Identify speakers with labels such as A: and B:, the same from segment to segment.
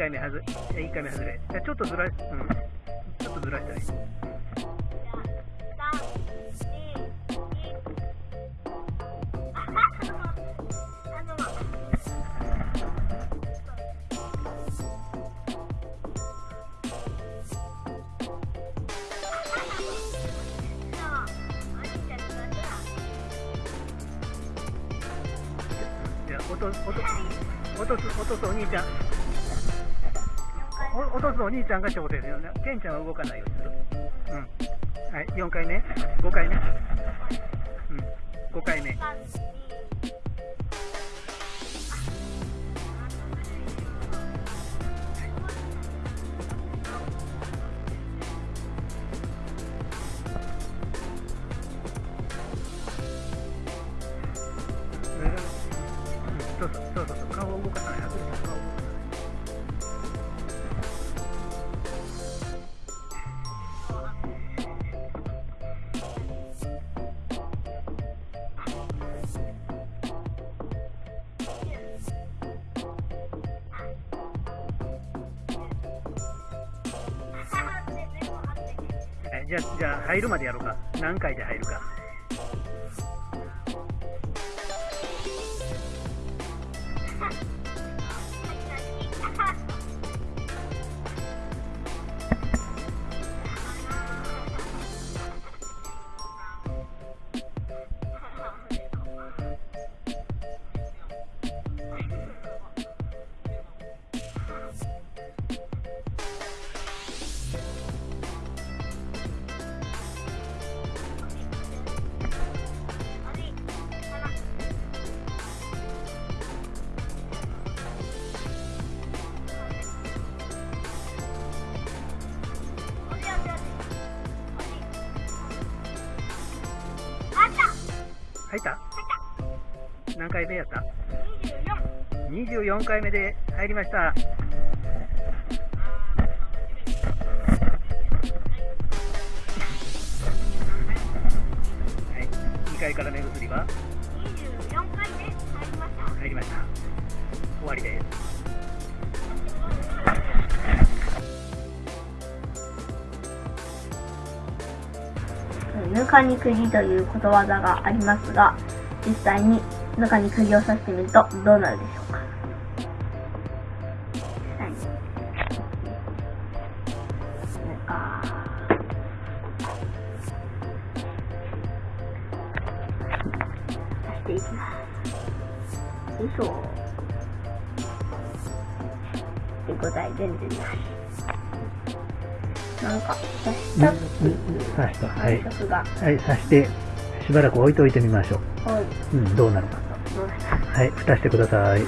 A: 回目はず、え1回目外れ。じゃあちょっとずら、うん。ちょっとずらしたらいい。落とす、落とすお兄ちゃん。お落とすお兄ちゃんが挑戦ですよね。ケンちゃんは動かないようにする。うん。はい、4回目 ?5 回目うん。5回目。じゃあ、じゃあ入るまでやろうか。何回で入るか。回目やった ?24 回目で入りました。はい、2階から目薬は？入りました入りました。終わりです。
B: ぬかに釘ということわざがありますが、実際にぬかに釘を刺してみるとどうなるでしょうか？実際に。ぬか。刺していきます。よいしょ。手応え全然ない。なんか、刺した
A: 刺した。はい。はい、刺して、しばらく置いといてみましょ
B: はい、
A: う。うん、どうなるか。
B: どうした
A: はい、蓋してください。はい。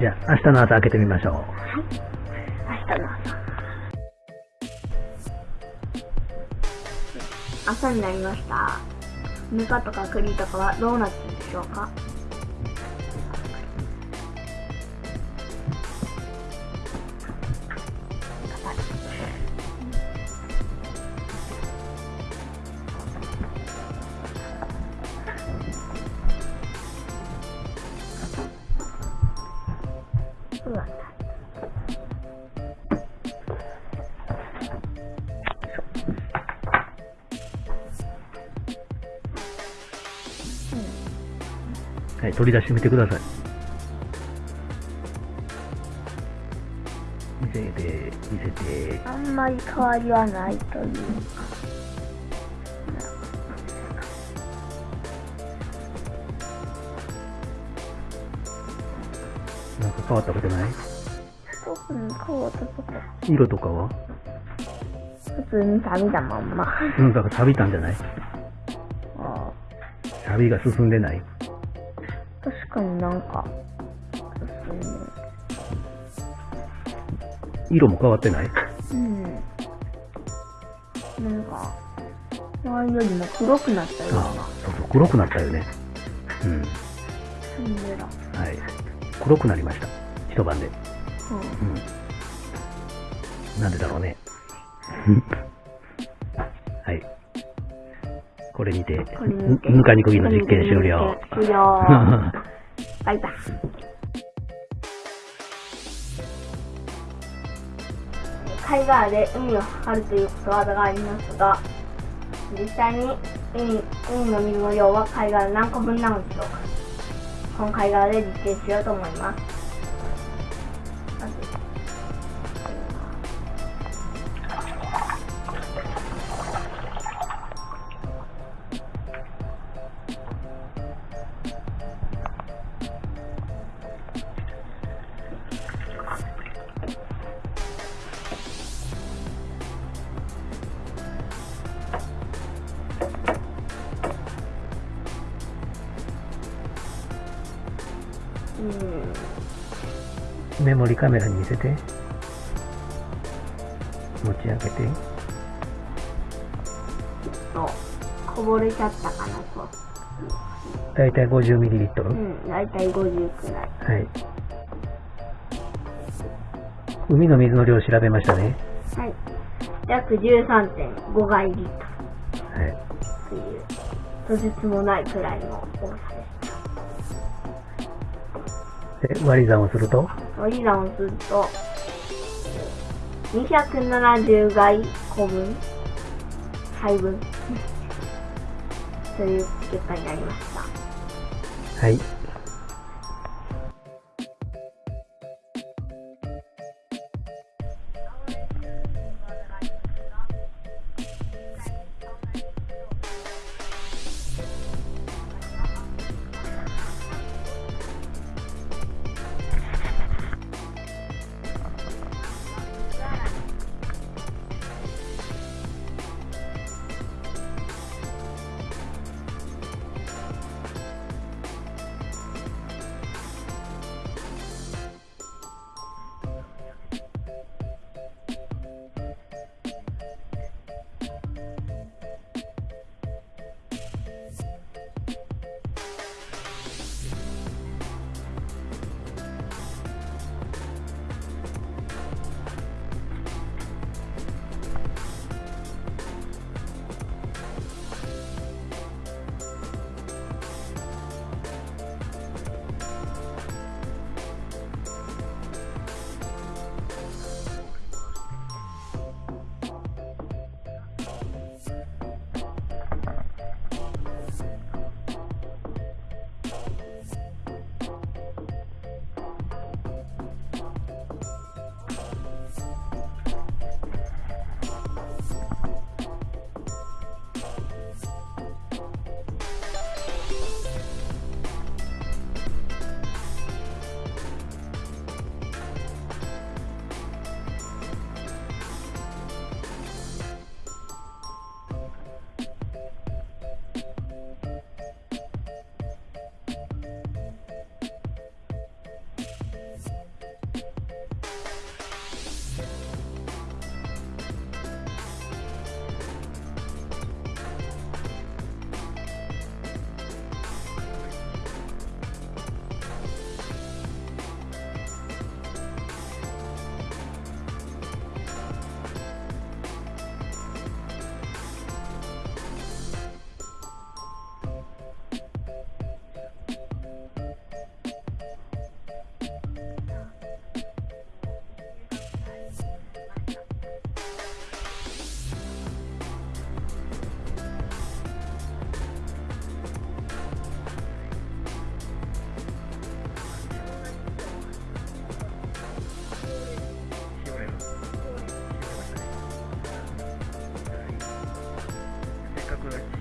A: じゃあ、明日の朝開けてみましょう。
B: 明日の朝。朝になりました。ぬかとか栗とかはどうなってるでしょうか？そうなんだ。
A: はい、取り出してみてください。見せて、見せて。
B: あんまり変わりはないというか。
A: 変わったことない？
B: 特に変わったこと。
A: 色とかは？
B: 普通に錆だまんま。
A: うん、だから錆びたんじゃない？
B: あ
A: 錆びが進んでない？
B: 確かになんか、
A: 色も変わってない？
B: うん。なんか、前よりも黒くなったような。
A: ああ、そうそう、黒くなったよね。うん。はい。黒くなりました。一晩で。
B: うん。
A: うん。なんでだろうね。はい。これにて、ぬかにくぎの実験終了。
B: 終了。バイバイ。貝殻で海を測るということわざがありますが、実際に海海の水の量は貝殻何個分なのでしょうか？この貝殻で実験しようと思います。まずうん。
A: メモリカメラに見せて。持ち上げて。
B: と、こぼれちゃったかなと。
A: だいたい 50ml。
B: うん、だいたい50くらい。
A: はい。海の水の量を調べましたね。
B: はい。約13.5ガイリット
A: はい。
B: ルという、とてつもないくらいの多さ。で、
A: 割り算をすると、
B: 割り算をすると、270外個分配分？という結果になりました。
A: はい。correct.